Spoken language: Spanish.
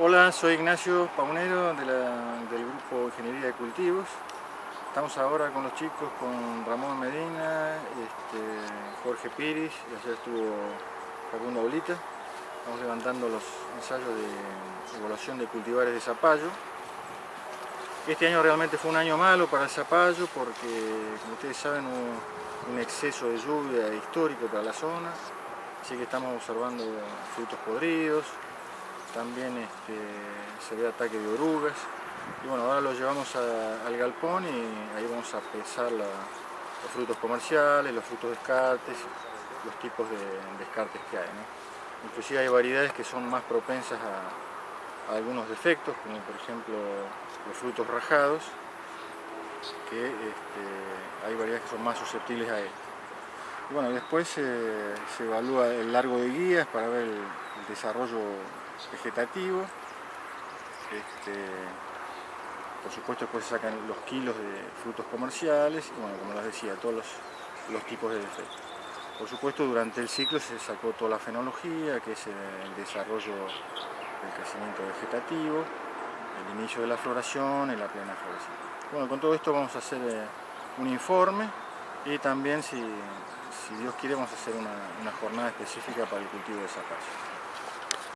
Hola, soy Ignacio Paunero de del grupo Ingeniería de Cultivos. Estamos ahora con los chicos, con Ramón Medina, este, Jorge Piris, y ayer estuvo Facundo Bolita. Estamos levantando los ensayos de evaluación de cultivares de zapallo. Este año realmente fue un año malo para el zapallo porque, como ustedes saben, hubo un exceso de lluvia histórico para la zona, así que estamos observando frutos podridos, también este, se ve ataque de orugas, y bueno, ahora lo llevamos al galpón y ahí vamos a pesar los frutos comerciales, los frutos descartes, los tipos de descartes que hay. Inclusive hay variedades que son más propensas a, algunos defectos, como por ejemplo los frutos rajados, que este, hay variedades que son más susceptibles a él. Y bueno, después se evalúa el largo de guías para ver el, desarrollo vegetativo. Este, por supuesto después se sacan los kilos de frutos comerciales y bueno, como les decía, todos los, tipos de defectos. Por supuesto durante el ciclo se sacó toda la fenología, que es el desarrollo del crecimiento vegetativo, el inicio de la floración y la plena floración. Bueno, con todo esto vamos a hacer eh, un informe y también, si, Dios quiere, vamos a hacer una, una jornada específica para el cultivo de zapallo.